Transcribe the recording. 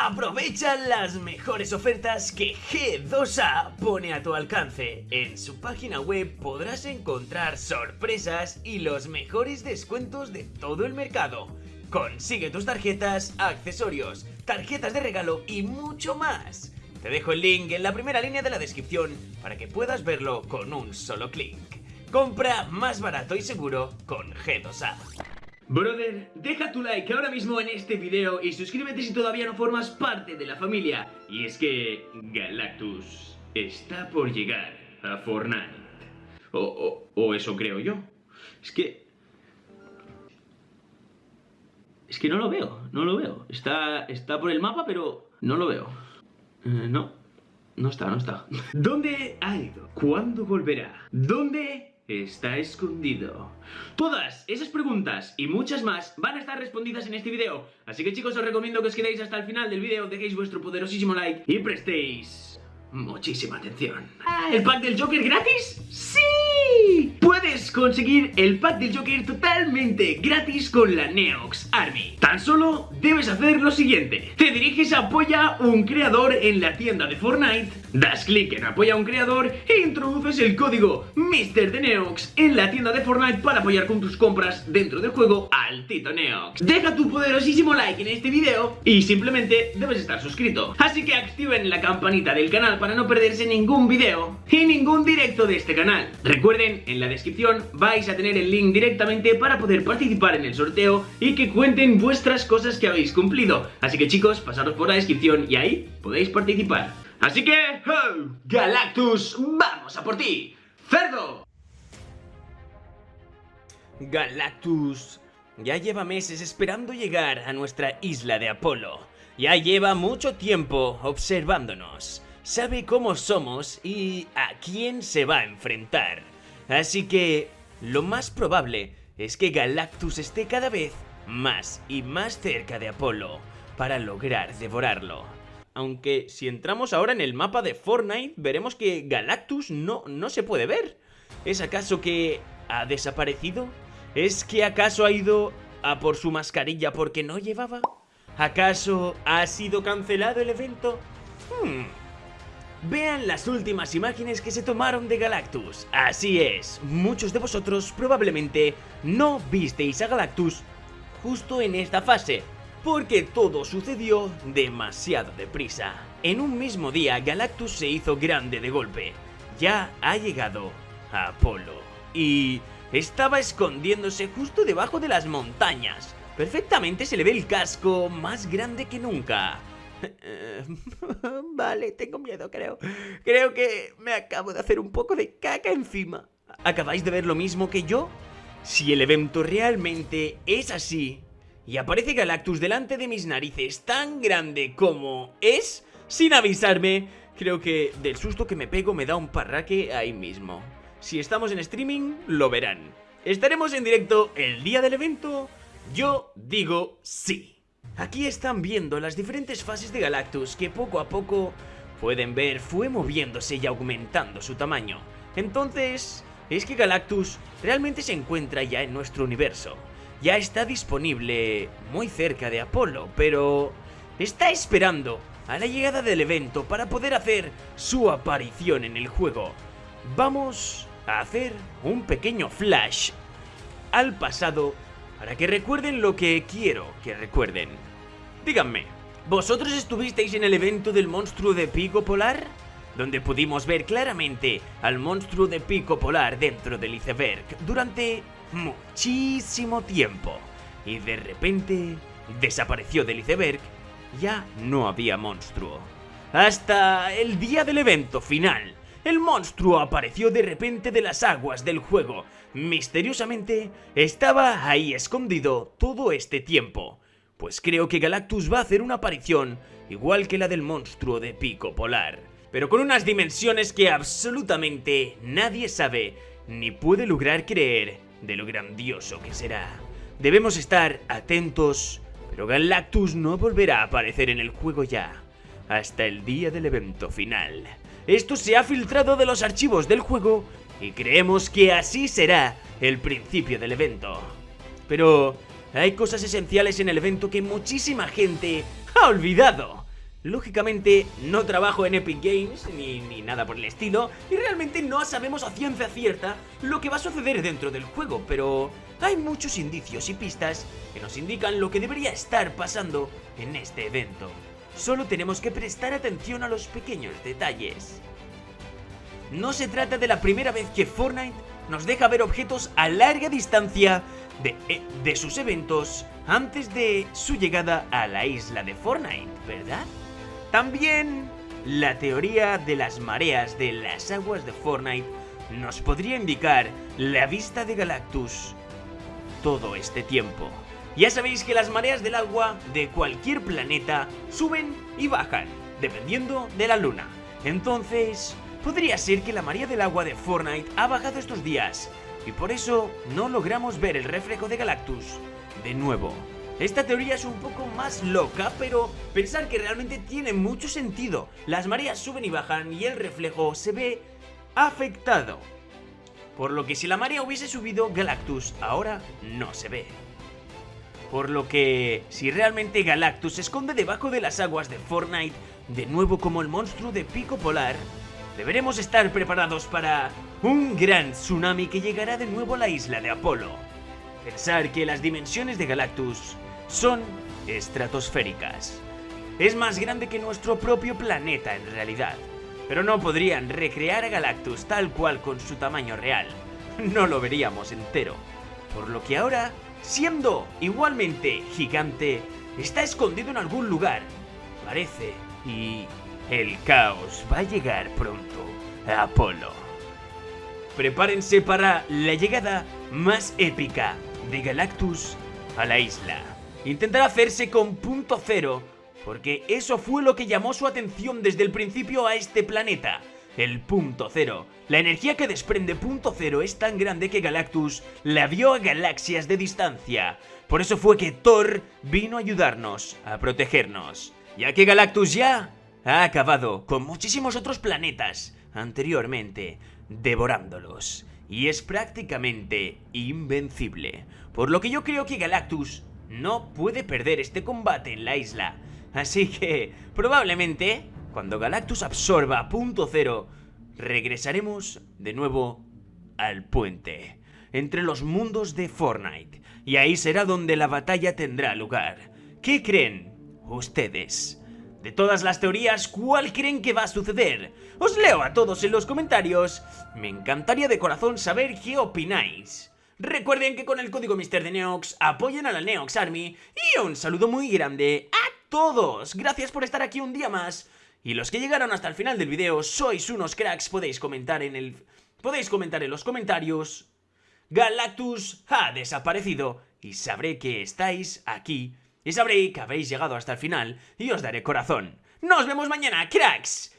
Aprovecha las mejores ofertas que G2A pone a tu alcance. En su página web podrás encontrar sorpresas y los mejores descuentos de todo el mercado. Consigue tus tarjetas, accesorios, tarjetas de regalo y mucho más. Te dejo el link en la primera línea de la descripción para que puedas verlo con un solo clic. Compra más barato y seguro con G2A. Brother, deja tu like ahora mismo en este video y suscríbete si todavía no formas parte de la familia. Y es que Galactus está por llegar a Fortnite. O, o, o eso creo yo. Es que... Es que no lo veo, no lo veo. Está, está por el mapa, pero no lo veo. Eh, no, no está, no está. ¿Dónde ha ido? ¿Cuándo volverá? ¿Dónde está escondido? Todas esas preguntas y muchas más van a estar respondidas en este video. Así que chicos, os recomiendo que os quedéis hasta el final del video, dejéis vuestro poderosísimo like y prestéis muchísima atención. ¿El pack del Joker gratis? ¡Sí! Puedes conseguir el pack del Joker totalmente gratis con la Neox Army. Tan solo debes hacer lo siguiente. Te diriges a Apoya un creador en la tienda de Fortnite, das clic en Apoya un creador e introduces el código MrDeneox en la tienda de Fortnite para apoyar con tus compras dentro del juego al Tito Neox. Deja tu poderosísimo like en este video y simplemente debes estar suscrito. Así que activen la campanita del canal para no perderse ningún video y ningún directo de este canal. Recuerden, en la descripción vais a tener el link directamente para poder participar en el sorteo y que cuenten vuestras cosas que habéis cumplido. Así que chicos, pasaros por la descripción y ahí podéis participar. Así que, ¡oh! Galactus, vamos a por ti, cerdo. Galactus ya lleva meses esperando llegar a nuestra isla de Apolo. Ya lleva mucho tiempo observándonos. Sabe cómo somos y a quién se va a enfrentar. Así que lo más probable es que Galactus esté cada vez más y más cerca de Apolo para lograr devorarlo. Aunque si entramos ahora en el mapa de Fortnite veremos que Galactus no, no se puede ver. ¿Es acaso que ha desaparecido? ¿Es que acaso ha ido a por su mascarilla porque no llevaba? ¿Acaso ha sido cancelado el evento? Hmm. Vean las últimas imágenes que se tomaron de Galactus. Así es, muchos de vosotros probablemente no visteis a Galactus justo en esta fase, porque todo sucedió demasiado deprisa. En un mismo día Galactus se hizo grande de golpe. Ya ha llegado a Apolo. Y estaba escondiéndose justo debajo de las montañas. Perfectamente se le ve el casco más grande que nunca. vale, tengo miedo, creo. Creo que me acabo de hacer un poco de caca encima. ¿Acabáis de ver lo mismo que yo? Si el evento realmente es así, y aparece Galactus delante de mis narices tan grande como es, sin avisarme, creo que del susto que me pego me da un parraque ahí mismo. Si estamos en streaming, lo verán. ¿Estaremos en directo el día del evento? Yo digo sí. Aquí están viendo las diferentes fases de Galactus que poco a poco pueden ver fue moviéndose y aumentando su tamaño. Entonces, es que Galactus realmente se encuentra ya en nuestro universo. Ya está disponible muy cerca de Apolo, pero está esperando a la llegada del evento para poder hacer su aparición en el juego. Vamos a hacer un pequeño flash al pasado para que recuerden lo que quiero que recuerden. Díganme, ¿vosotros estuvisteis en el evento del monstruo de pico polar? Donde pudimos ver claramente al monstruo de pico polar dentro del iceberg durante muchísimo tiempo. Y de repente desapareció del iceberg, ya no había monstruo. Hasta el día del evento final, el monstruo apareció de repente de las aguas del juego. Misteriosamente, estaba ahí escondido todo este tiempo. Pues creo que Galactus va a hacer una aparición igual que la del monstruo de pico polar. Pero con unas dimensiones que absolutamente nadie sabe ni puede lograr creer de lo grandioso que será. Debemos estar atentos, pero Galactus no volverá a aparecer en el juego ya, hasta el día del evento final. Esto se ha filtrado de los archivos del juego y creemos que así será el principio del evento. Pero hay cosas esenciales en el evento que muchísima gente ha olvidado. Lógicamente no trabajo en Epic Games ni, ni, nada por el estilo y realmente no sabemos a ciencia cierta lo que va a suceder dentro del juego, pero hay muchos indicios y pistas que nos indican lo que debería estar pasando en este evento. Solo tenemos que prestar atención a los pequeños detalles. No se trata de la primera vez que Fortnite nos deja ver objetos a larga distancia de, eh, de sus eventos antes de su llegada a la isla de Fortnite, ¿verdad? También la teoría de las mareas de las aguas de Fortnite nos podría indicar la vista de Galactus todo este tiempo. Ya sabéis que las mareas del agua de cualquier planeta suben y bajan, dependiendo de la luna. Entonces, podría ser que la marea del agua de Fortnite ha bajado estos días, y por eso no logramos ver el reflejo de Galactus de nuevo. Esta teoría es un poco más loca, pero pensar que realmente tiene mucho sentido. Las mareas suben y bajan y el reflejo se ve afectado. Por lo que si la marea hubiese subido, Galactus ahora no se ve. Por lo que, si realmente Galactus se esconde debajo de las aguas de Fortnite, de nuevo como el monstruo de Pico Polar, deberemos estar preparados para un gran tsunami que llegará de nuevo a la isla de Apolo. Pensar que las dimensiones de Galactus son estratosféricas. Es más grande que nuestro propio planeta en realidad, pero no podrían recrear a Galactus tal cual con su tamaño real. No lo veríamos entero. Por lo que ahora, siendo igualmente gigante, está escondido en algún lugar. Parece. Y el caos va a llegar pronto a Apolo. Prepárense para la llegada más épica de Galactus a la isla intentará hacerse con punto cero, porque eso fue lo que llamó su atención desde el principio a este planeta. El punto cero. La energía que desprende punto cero es tan grande que Galactus la vio a galaxias de distancia. Por eso fue que Thor vino a ayudarnos, a protegernos. Ya que Galactus ya ha acabado con muchísimos otros planetas anteriormente, devorándolos. Y es prácticamente invencible. Por lo que yo creo que Galactus no puede perder este combate en la isla. Así que, probablemente, cuando Galactus absorba punto cero, regresaremos de nuevo al puente, entre los mundos de Fortnite, y ahí será donde la batalla tendrá lugar. ¿Qué creen ustedes? De todas las teorías, ¿cuál creen que va a suceder? Os leo a todos en los comentarios. Me encantaría de corazón saber qué opináis. Recuerden que con el código Mister de Neox apoyan a la Neox Army y un saludo muy grande a todos. Gracias por estar aquí un día más. Y los que llegaron hasta el final del video, sois unos cracks, podéis comentar en el... Podéis comentar en los comentarios. Galactus ha desaparecido y sabré que estáis aquí y sabré que habéis llegado hasta el final y os daré corazón. ¡Nos vemos mañana, cracks!